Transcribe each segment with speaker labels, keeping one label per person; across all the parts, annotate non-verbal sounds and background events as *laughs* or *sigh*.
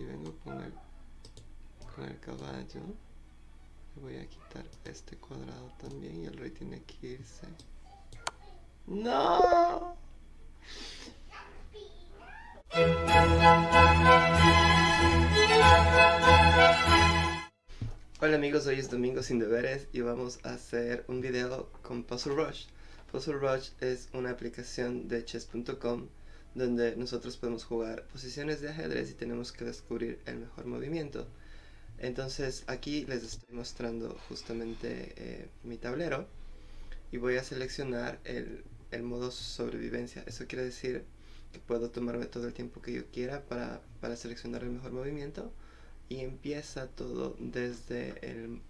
Speaker 1: aquí vengo con el, con el caballo. Voy a quitar este cuadrado también y el rey tiene que irse. ¡No! Hola amigos, hoy es domingo sin deberes y vamos a hacer un video con Puzzle Rush. Puzzle Rush es una aplicación de chess.com donde nosotros podemos jugar posiciones de ajedrez y tenemos que descubrir el mejor movimiento. Entonces aquí les estoy mostrando justamente eh, mi tablero y voy a seleccionar el, el, modo sobrevivencia. Eso quiere decir que puedo tomarme todo el tiempo que yo quiera para, para seleccionar el mejor movimiento y empieza todo desde el,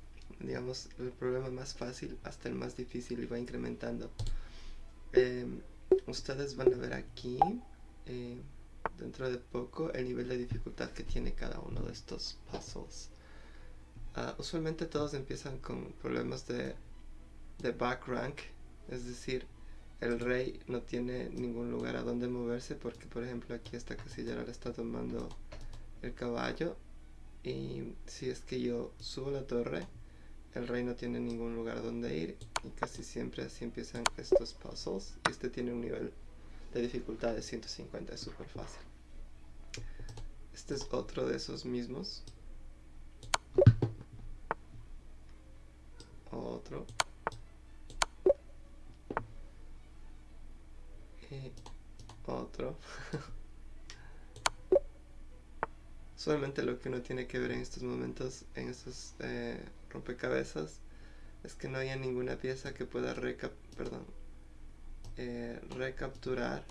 Speaker 1: digamos, el problema más fácil hasta el más difícil y va incrementando. Em, ustedes van a ver aquí eh, dentro de poco el nivel de dificultad que tiene cada uno de estos puzzles. Ah, usualmente todos empiezan con problemas de, de back rank, es decir, el rey no tiene ningún lugar a donde moverse porque por ejemplo aquí esta casilla le está tomando el caballo y si es que yo subo la torre el rey no tiene ningún lugar donde ir y casi siempre así empiezan estos puzzles este tiene un nivel de dificultad de 150 es súper fácil. Este es otro de esos mismos. Otro. Y otro. *laughs* Solamente lo que uno tiene que ver en estos momentos, en estos eh, rompecabezas, es que no haya ninguna pieza que pueda perdón, eh, recapturar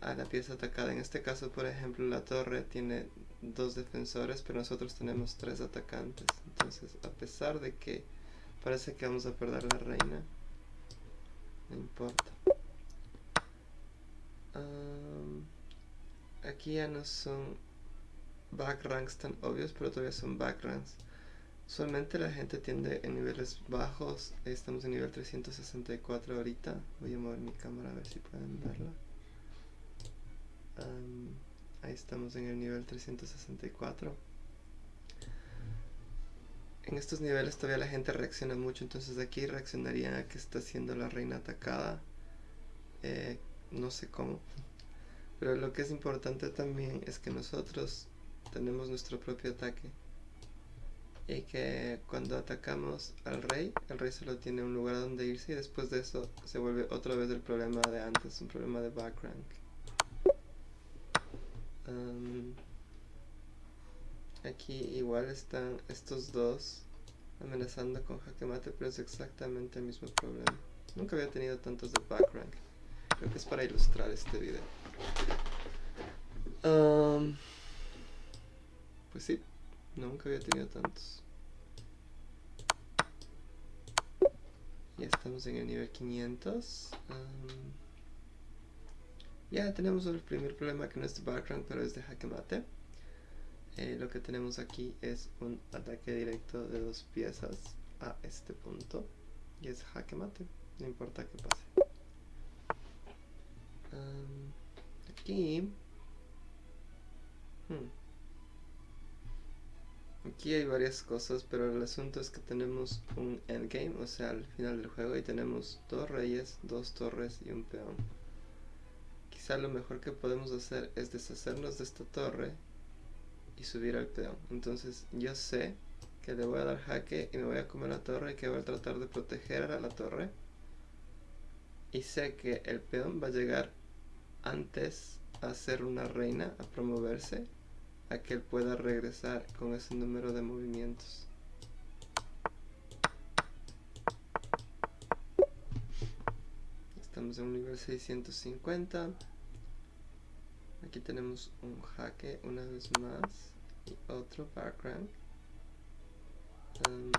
Speaker 1: a la pieza atacada. En este caso, por ejemplo, la torre tiene dos defensores, pero nosotros tenemos tres atacantes. Entonces, a pesar de que parece que vamos a perder la reina, no importa. aquí ya no son backranks tan obvios, pero todavía son backranks. Usualmente la gente tiende en niveles bajos, estamos en nivel 364 ahorita. Voy a mover mi cámara a ver si pueden verla. ahí estamos en el nivel 364. En estos niveles todavía la gente reacciona mucho, entonces aquí reaccionaría a que está siendo la reina atacada. Eh, no sé cómo. Pero lo que es importante también es que nosotros tenemos nuestro propio ataque. Y que cuando atacamos al rey, el rey solo tiene un lugar donde irse y después de eso se vuelve otra vez el problema de antes, un problema de backrank. aquí igual están estos dos amenazando con jaque mate, pero es exactamente el mismo problema. Nunca había tenido tantos de backrank. Creo que es para ilustrar este video. Pues sí, nunca había tenido tantos. Ya estamos en el nivel 500. ya tenemos el primer problema que no es de background, pero es de jaque mate. Eh, lo que tenemos aquí es un ataque directo de dos piezas a este punto. Y es jaque mate, no importa qué pase. aquí... Hmm, Aquí hay varias cosas, pero el asunto es que tenemos un endgame, o sea, al final del juego, y tenemos dos reyes, dos torres y un peón. Quizá lo mejor que podemos hacer es deshacernos de esta torre y subir al peón. Entonces yo sé que le voy a dar jaque y me voy a comer la torre y que voy a tratar de proteger a la torre. Y sé que el peón va a llegar antes a ser una reina, a promoverse a que él pueda regresar con ese número de movimientos. Estamos en un nivel 650. Aquí tenemos un jaque una vez más y otro background. Um,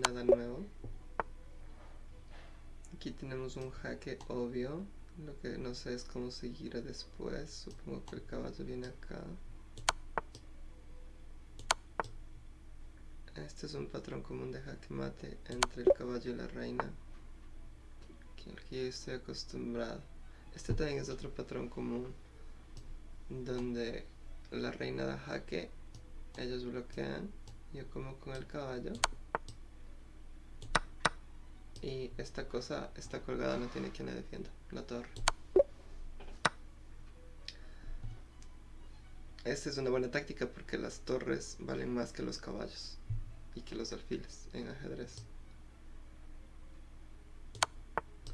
Speaker 1: nada nuevo. Aquí tenemos un jaque obvio. Lo que no sé es cómo seguir después. Supongo que el caballo viene acá. Este es un patrón común de jaque mate entre el caballo y la reina, que yo estoy acostumbrado. Este también es otro patrón común, donde la reina da jaque, ellos bloquean, yo como con el caballo. Y esta cosa está colgada, no tiene quien la defienda, la torre. Esta es una buena táctica porque las torres valen más que los caballos y que los alfiles en ajedrez.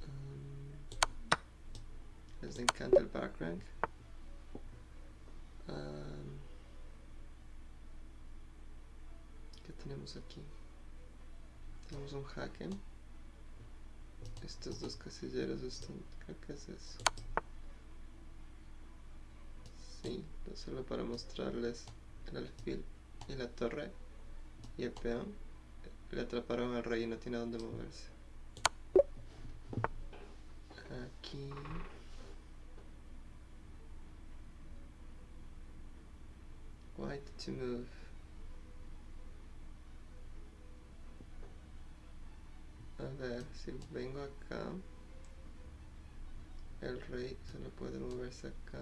Speaker 1: Um, les encanta el back rank. Um, ¿Qué tenemos aquí? Tenemos un jaque. Estos dos casilleros están... Creo que es eso. Sí, solo para mostrarles el alfil y la torre y el peón. Le atraparon al rey y no tiene dónde moverse. Aquí. White to move. A ver, si vengo acá, el rey solo puede moverse acá.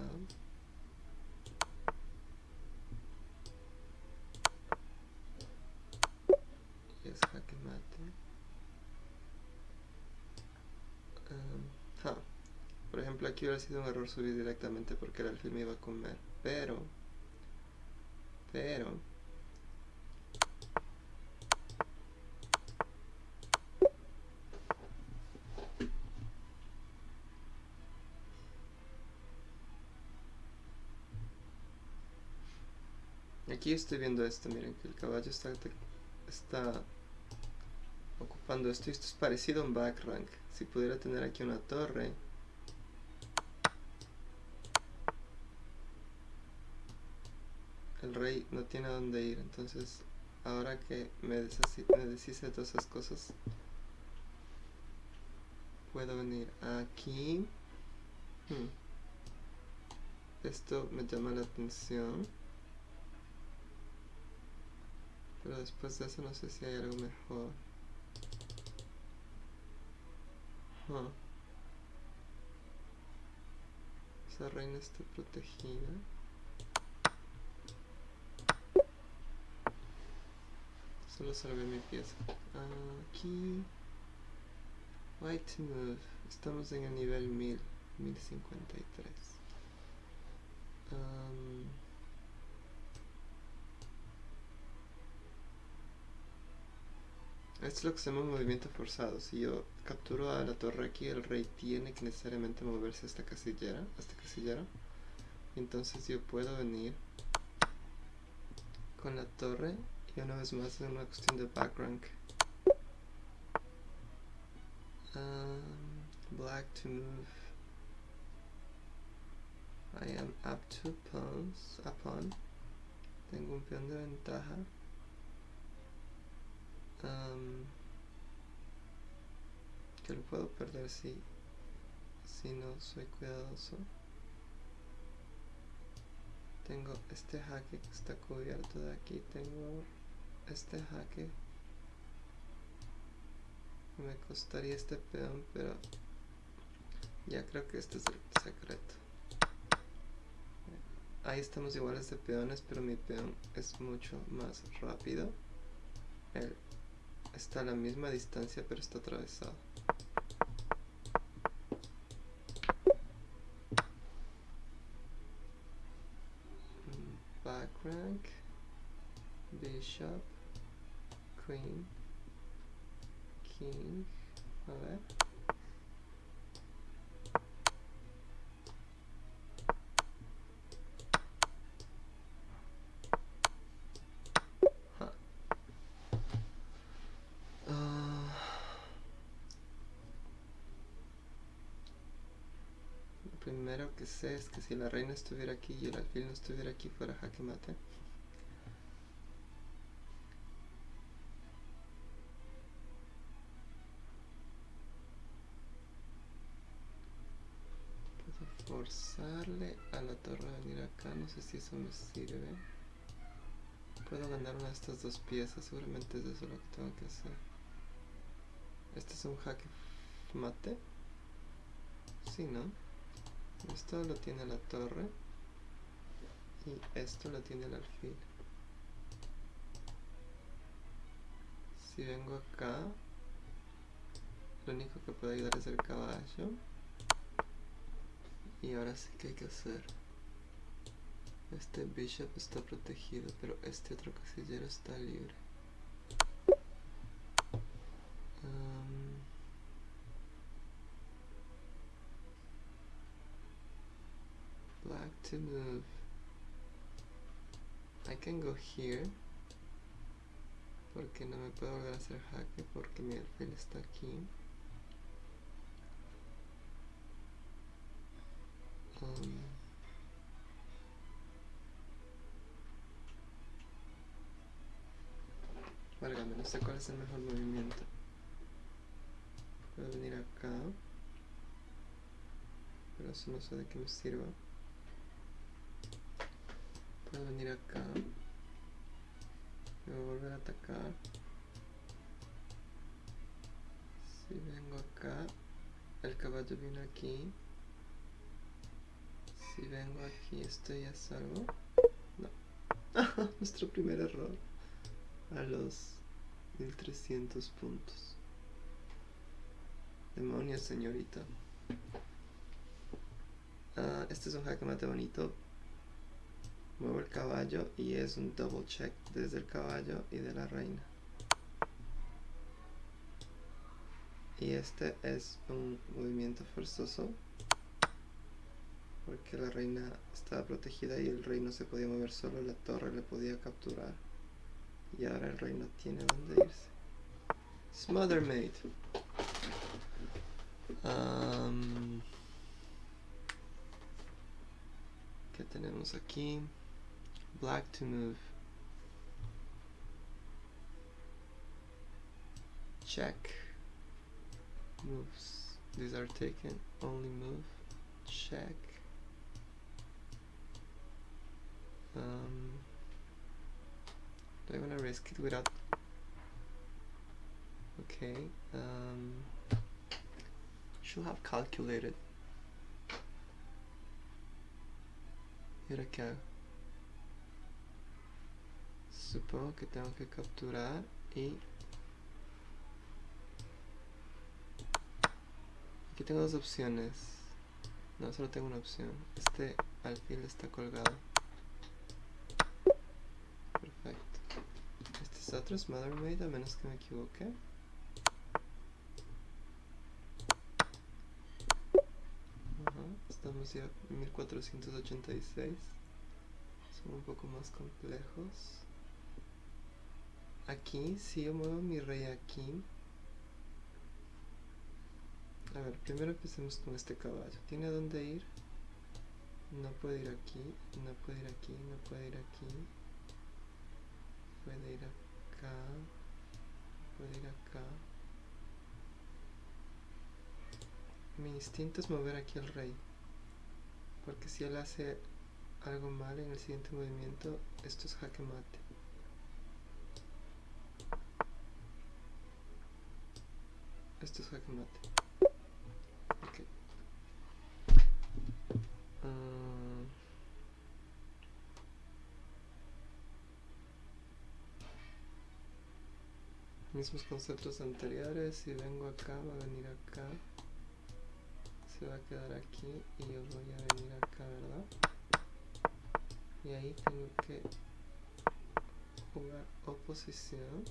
Speaker 1: Y es jaque mate. Um, Por aquí hubiera sido un error subir directamente porque el alfil me iba a comer. Pero, pero, Aquí estoy viendo esto, miren que el caballo está, está ocupando esto. Esto es parecido a un back rank. Si pudiera tener aquí una torre. El rey no tiene dónde ir, entonces ahora que me, deshice de todas esas cosas, puedo venir aquí. Hmm. Esto me llama la atención. Pero después de eso no sé si hay algo mejor. Esa reina está protegida. Solo salvé mi pieza. Aquí. White move. Estamos en el nivel 1000. 1053. Um, Esto es lo que se llama movimiento forzado. Si yo capturo a la torre aquí, el rey tiene que necesariamente moverse a esta casillera, a esta casillera. Entonces yo puedo venir con la torre y una vez más es una cuestión de back rank. Um, black to move. I am up two pawns, pawn. Tengo un peón de ventaja que lo puedo perder si, si no soy cuidadoso. Tengo este jaque que está cubierto de aquí. Tengo este jaque. Me costaría este peón, pero ya creo que este es el secreto. Ahí estamos iguales de peones, pero mi peón es mucho más rápido. El está a la misma distancia pero está atravesado. Back rank, bishop, queen, king, a ver. primero que sé es que si la reina estuviera aquí y el alfil no estuviera aquí fuera jaque mate. Forzarle a la torre a venir acá, no sé si eso me sirve. Puedo ganar una de estas dos piezas, seguramente es eso lo que tengo que hacer. Este es un jaque mate. Sí, ¿no? Esto lo tiene la torre. y esto lo tiene el alfil. Si vengo acá, lo único que puede ayudar es el caballo. Y ahora sí que hay que hacer. Este bishop está protegido, pero este otro casillero está libre. Um, black to move. I can go here. Porque no me puedo volver a hacer jaque porque mi alfil está aquí. Um, Válgame, no sé cuál es el mejor movimiento. Puedo venir acá. Pero eso no sé de qué me sirva. Puedo venir acá. Me voy a volver a atacar. Si vengo acá, el caballo viene aquí. Si vengo aquí, ¿estoy a salvo? No. *laughs* Nuestro primer error. A los 1300 puntos. Demonios, señorita. Ah, este es un jaque mate bonito. Muevo el caballo y es un double check desde el caballo y de la reina. Y este es un movimiento forzoso porque la reina estaba protegida y el rey no se podía mover solo, la torre le podía capturar. Y ahora el rey no tiene dónde irse. Smother Maid. Um, ¿Qué tenemos aquí? Black to move. Check. Moves. These are taken. Only move. Check. Um, do I want to risk it without... Okay. Um, should have calculated. ¿Y ahora qué hago? Supongo que tengo que capturar y... Aquí tengo dos opciones. No, solo tengo una opción. Este alfil está colgado. Perfecto. Es otro Smother Maid, a menos que me equivoque. Estamos ya en 1486. Son un poco más complejos. Aquí, si yo muevo mi rey aquí. A ver, primero empecemos con este caballo. ¿Tiene dónde ir? No puede ir aquí, no puede ir aquí, no puede ir aquí. Puede ir ir acá. Mi instinto es mover aquí al rey. Porque si él hace algo mal en el siguiente movimiento, esto es jaque mate. Esto es jaque mate. Ok. Ah, mismos conceptos anteriores. Si vengo acá, va a venir acá. Se va a quedar aquí y yo voy a venir acá, ¿verdad? Y ahí tengo que jugar oposición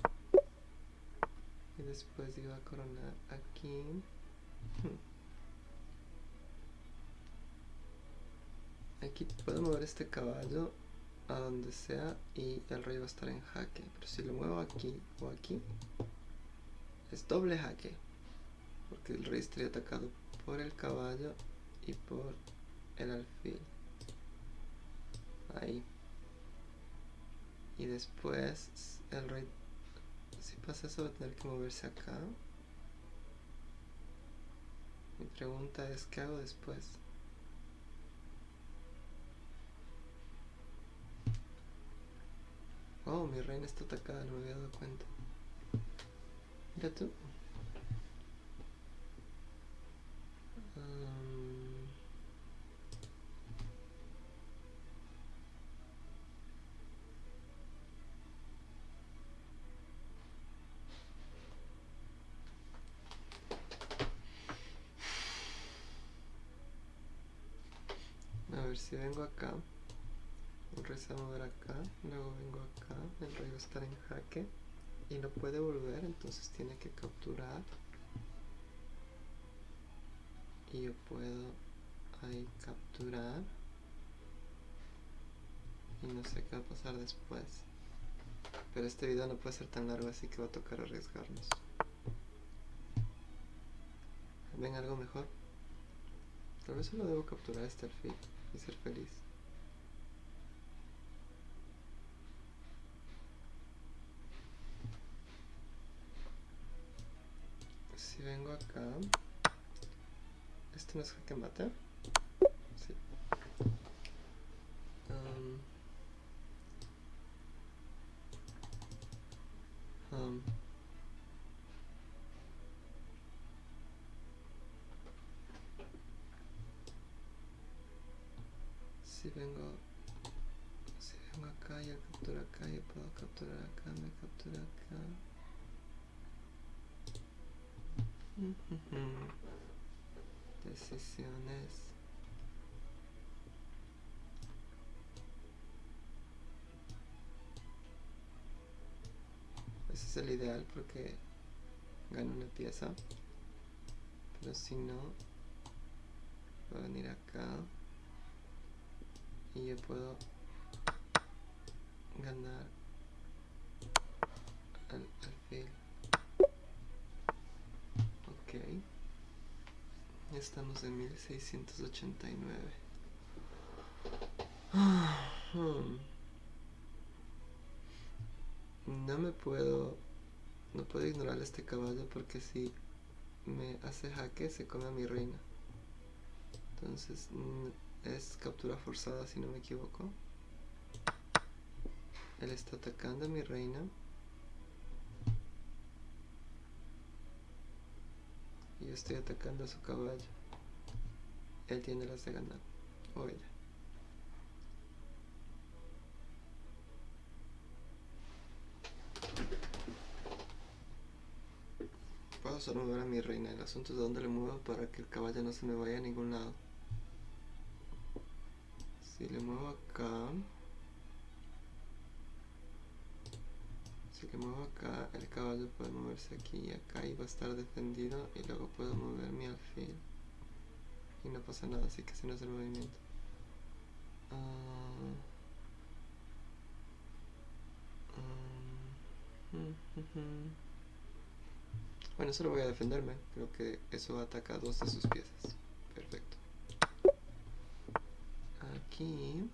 Speaker 1: y después iba a coronar aquí *laughs* aquí puedo mover este caballo a donde sea y el rey va a estar en jaque pero si lo muevo aquí o aquí es doble jaque porque el rey estaría atacado por el caballo y por el alfil ahí y después el rey si pasa eso va a tener que moverse acá. Mi pregunta es, ¿qué hago después? Oh, mi reina está atacada, no me había dado cuenta. Mira tú. A ver si vengo acá el rey se a mover acá, luego vengo acá, el rey va a estar en jaque y no puede volver, entonces tiene que capturar. Y yo puedo ahí capturar. Y no sé qué va a pasar después. Pero este video no puede ser tan largo, así que va a tocar arriesgarnos. ¿Ven algo mejor? Tal vez solo debo capturar este alfil y ser feliz. Vengo acá, ¿este no es jaque mate? Sí. Um, um, si vengo si vengo acá y captura acá y puedo capturar acá me captura acá decisiones. Ese es el ideal porque gano una pieza. Pero si no voy a venir acá. Y yo puedo ganar al alfil ok estamos en 1689 *sighs* no me puedo no puedo ignorar este caballo porque si me hace jaque se come a mi reina entonces es captura forzada si no me equivoco. Él está atacando a mi reina. Estoy atacando a su caballo. Él tiene las de ganar. O ella. Puedo solo mover a mi reina. El asunto es de dónde le muevo para que el caballo no se me vaya a ningún lado si le muevo acá si le muevo acá el caballo puede moverse aquí y acá y va a estar defendido y luego puedo mover mi alfil. Y no pasa nada así que ese no es el movimiento. Uh, um, bueno solo voy a defenderme creo que eso ataca dos de sus piezas. Perfecto. Aquí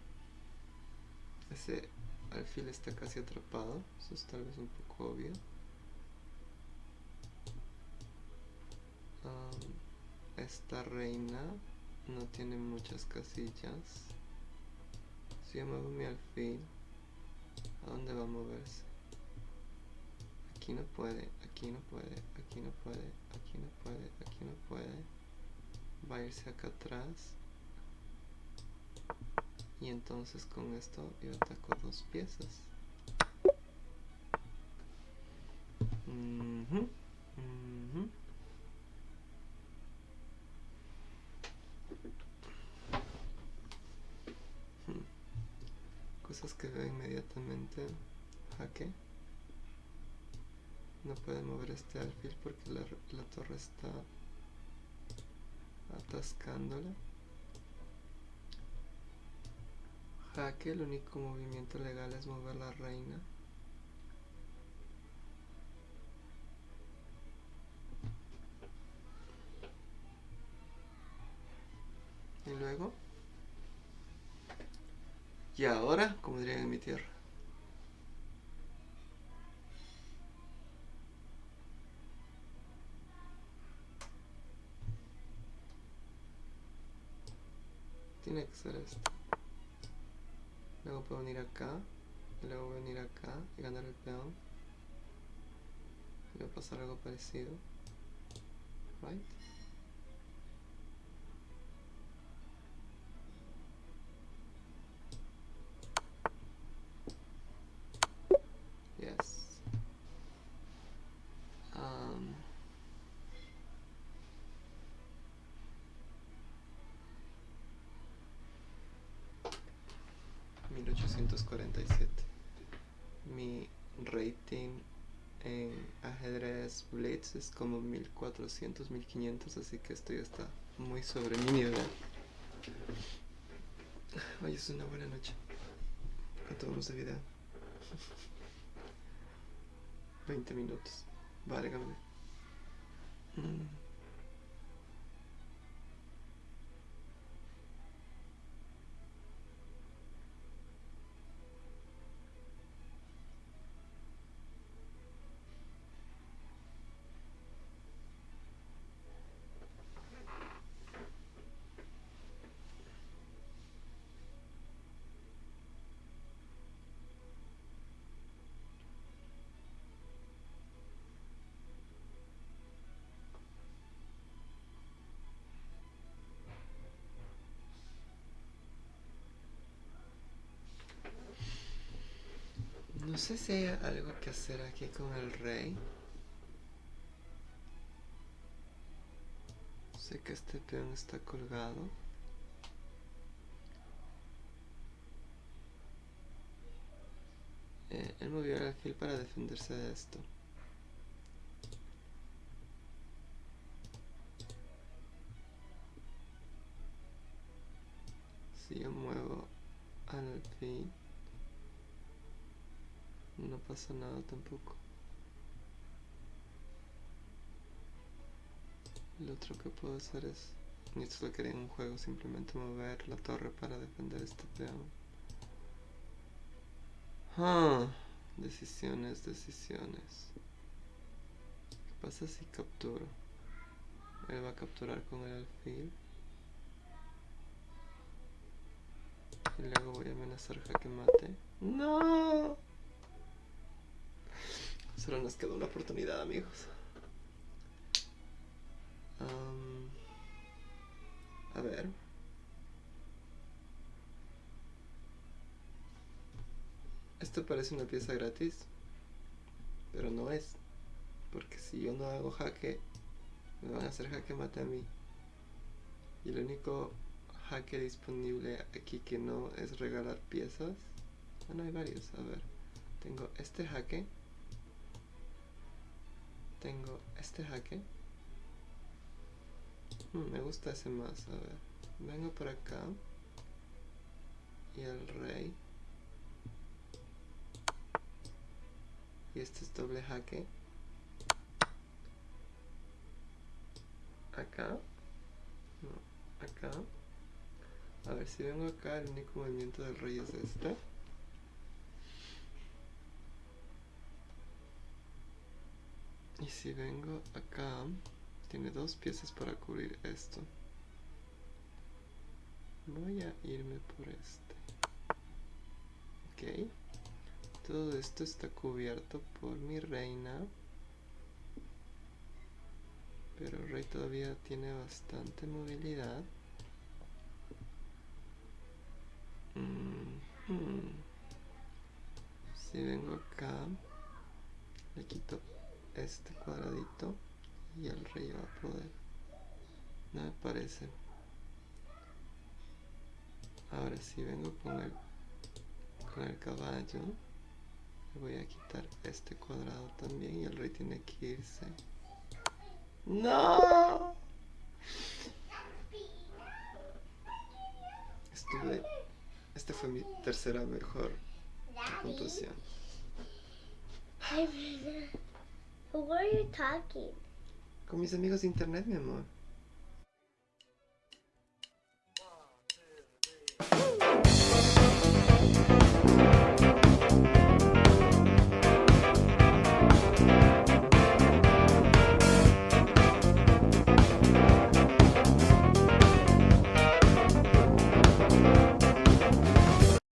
Speaker 1: ese alfil está casi atrapado eso es tal vez un poco obvio. Um, esta reina no tiene muchas casillas. Si yo muevo mi alfil ¿a dónde va a moverse? aquí no puede, aquí no puede, aquí no puede, aquí no puede, aquí no puede. Va a irse acá atrás y entonces con esto yo ataco dos piezas. Cosas que veo inmediatamente. Jaque no puede mover este alfil porque la, la torre está atascándola jaque, el único movimiento legal es mover la reina. Y luego... Y ahora, como dirían en mi tierra. Tiene que ser esto. Luego puedo venir acá. Y luego venir acá y ganar el peón. Y va a pasar algo parecido. Right? Yes. Um, 1847. Mi rating en ajedrez Blitz es como 1400, 1500, así que estoy hasta muy sobre mi nivel. Hoy es una buena noche. ¿Cuánto vamos de vida? *laughs* 20 minutos. Válgame. Mm. No sé si hay algo que hacer aquí con el rey. Sé que este peón está colgado. Eh, él movió el alfil para defenderse de esto. Si yo muevo al alfil no pasa nada tampoco. Lo otro que puedo hacer es, ni esto lo quería en un juego, simplemente mover la torre para defender este peón. Ah, decisiones, decisiones. ¿Qué pasa si capturo? Él va a capturar con el alfil. Y luego voy a amenazar jaque mate. ¡No! Solo nos quedó una oportunidad, amigos. a ver. Esto parece una pieza gratis, pero no es. Porque si yo no hago jaque, me van a hacer jaque mate a mí. Y el único jaque disponible aquí que no es regalar piezas. Ah, no hay varios. A ver. Tengo este jaque tengo este jaque. Hmm, me gusta ese más, a ver. Vengo por acá. Y el rey. Y este es doble jaque. Acá. No, acá. A ver, si vengo acá, el único movimiento del rey es este. Y si vengo acá, tiene dos piezas para cubrir esto. Voy a irme por este. Ok. Todo esto está cubierto por mi reina. Pero el rey todavía tiene bastante movilidad. Mm, mm. Si vengo acá, le quito este cuadradito y el rey va a poder. No me parece. Ahora si vengo con el con el caballo. Le voy a quitar este cuadrado también y el rey tiene que irse. No estuve este fue mi tercera mejor puntuación
Speaker 2: Who are you talking?
Speaker 1: Con mis amigos de internet, mi amor.